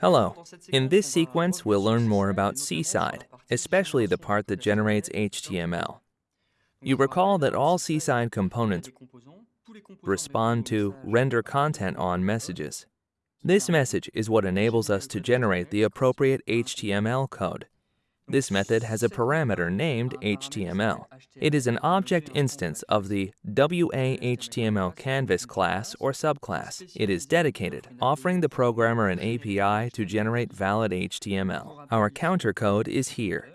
Hello. In this sequence, we'll learn more about Seaside, especially the part that generates HTML. You recall that all Seaside components respond to render content on messages. This message is what enables us to generate the appropriate HTML code. This method has a parameter named HTML. It is an object instance of the WA-HTML canvas class or subclass. It is dedicated, offering the programmer an API to generate valid HTML. Our counter code is here.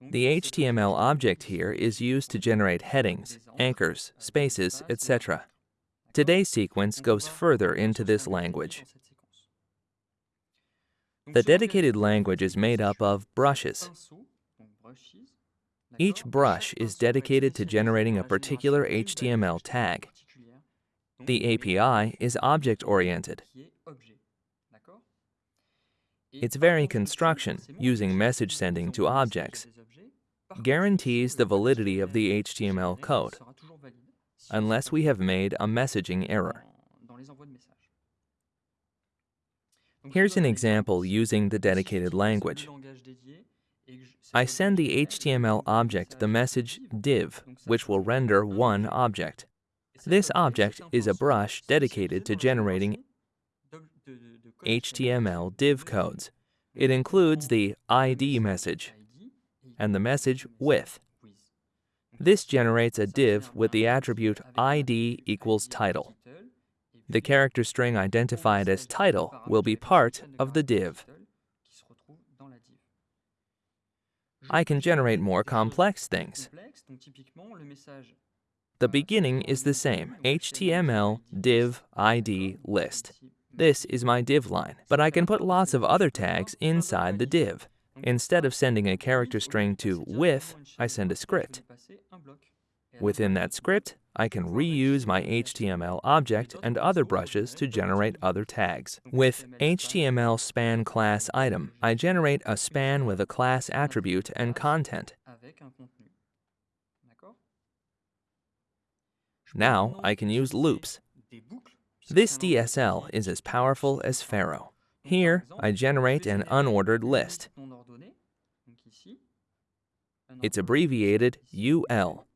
The HTML object here is used to generate headings, anchors, spaces, etc. Today's sequence goes further into this language. The dedicated language is made up of brushes. Each brush is dedicated to generating a particular HTML tag. The API is object-oriented. Its very construction, using message sending to objects, guarantees the validity of the HTML code, unless we have made a messaging error. Here's an example using the dedicated language. I send the HTML object the message div, which will render one object. This object is a brush dedicated to generating HTML div codes. It includes the ID message and the message with. This generates a div with the attribute ID equals title. The character string identified as title will be part of the div. I can generate more complex things. The beginning is the same, HTML div ID list. This is my div line, but I can put lots of other tags inside the div. Instead of sending a character string to with, I send a script. Within that script, I can reuse my HTML object and other brushes to generate other tags. With HTML span class item, I generate a span with a class attribute and content. Now I can use loops. This DSL is as powerful as Pharo. Here, I generate an unordered list. It's abbreviated UL.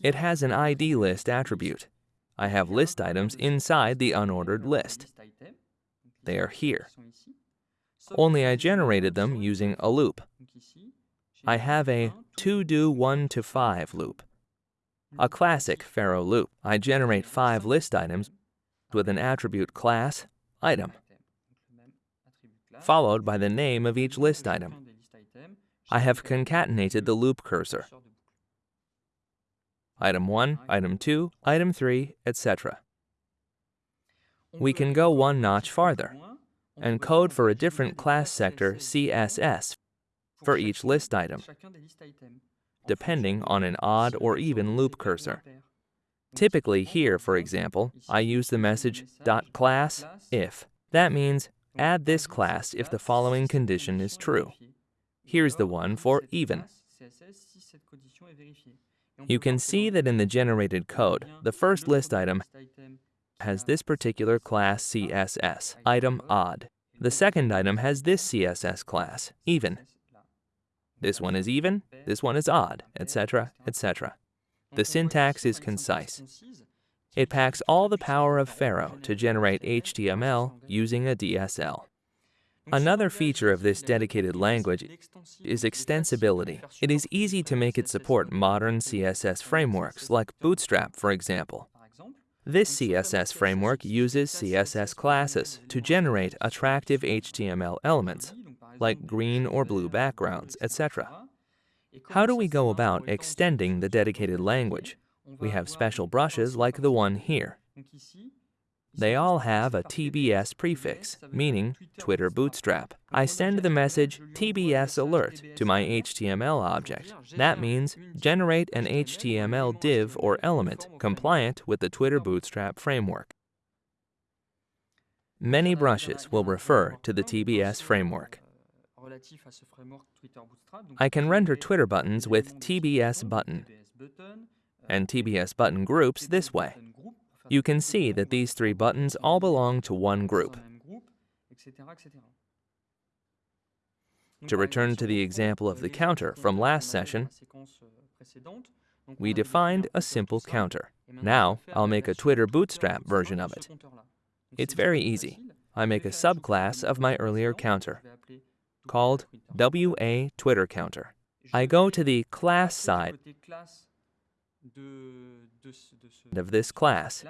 It has an ID list attribute. I have list items inside the unordered list. They are here. Only I generated them using a loop. I have a to do 1 to 5 loop. A classic Pharo loop. I generate five list items with an attribute class, item, followed by the name of each list item. I have concatenated the loop cursor item 1, item 2, item 3, etc. We can go one notch farther and code for a different class sector CSS for each list item, depending on an odd or even loop cursor. Typically here, for example, I use the message .class if. That means add this class if the following condition is true. Here's the one for even. You can see that in the generated code, the first list item has this particular class CSS, item odd. The second item has this CSS class, even. This one is even, this one is odd, etc., etc. The syntax is concise. It packs all the power of Pharo to generate HTML using a DSL. Another feature of this dedicated language is extensibility. It is easy to make it support modern CSS frameworks, like Bootstrap, for example. This CSS framework uses CSS classes to generate attractive HTML elements, like green or blue backgrounds, etc. How do we go about extending the dedicated language? We have special brushes like the one here. They all have a TBS prefix, meaning Twitter Bootstrap. I send the message TBS alert to my HTML object. That means generate an HTML div or element compliant with the Twitter Bootstrap framework. Many brushes will refer to the TBS framework. I can render Twitter buttons with TBS button and TBS button groups this way. You can see that these three buttons all belong to one group. To return to the example of the counter from last session, we defined a simple counter. Now, I'll make a Twitter Bootstrap version of it. It's very easy. I make a subclass of my earlier counter, called WA Twitter Counter. I go to the class side of this class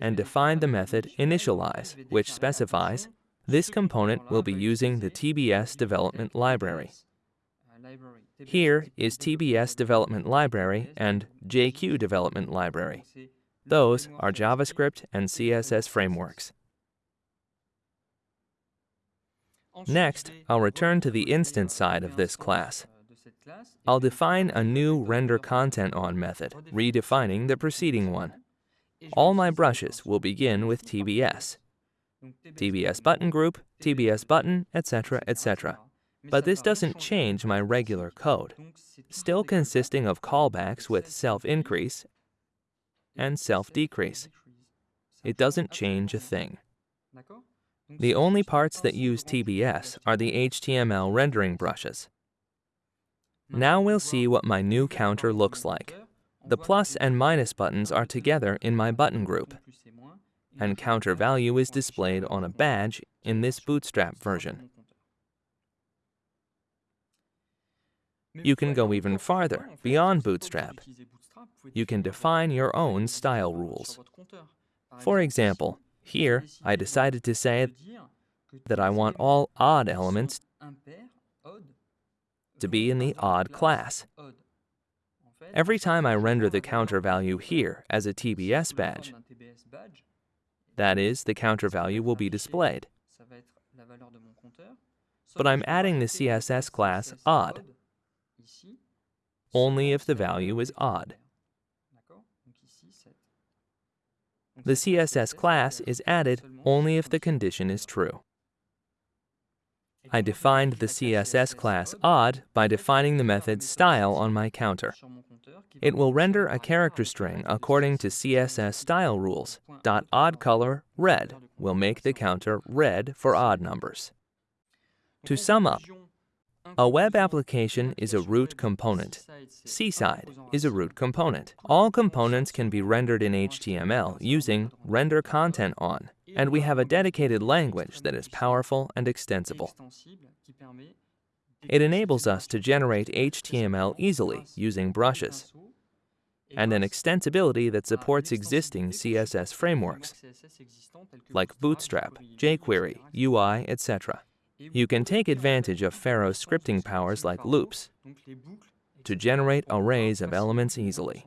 and define the method initialize, which specifies this component will be using the TBS development library. Here is TBS development library and JQ development library. Those are JavaScript and CSS frameworks. Next, I'll return to the instance side of this class. I'll define a new render content on method, redefining the preceding one. All my brushes will begin with TBS. TBS button group, TBS button, etc., etc. But this doesn't change my regular code, still consisting of callbacks with self-increase and self-decrease. It doesn't change a thing. The only parts that use TBS are the HTML rendering brushes. Now we'll see what my new counter looks like. The plus and minus buttons are together in my button group, and counter value is displayed on a badge in this Bootstrap version. You can go even farther, beyond Bootstrap. You can define your own style rules. For example, here I decided to say that I want all odd elements to be in the odd class. Every time I render the counter value here as a TBS badge, that is, the counter value will be displayed. But I'm adding the CSS class odd, only if the value is odd. The CSS class is added only if the condition is true. I defined the CSS class odd by defining the method style on my counter. It will render a character string according to CSS style rules. Odd color red will make the counter red for odd numbers. To sum up, a web application is a root component. Seaside is a root component. All components can be rendered in HTML using render content on, and we have a dedicated language that is powerful and extensible. It enables us to generate HTML easily using brushes, and an extensibility that supports existing CSS frameworks, like Bootstrap, jQuery, UI, etc. You can take advantage of Pharo's scripting powers like loops to generate arrays of elements easily.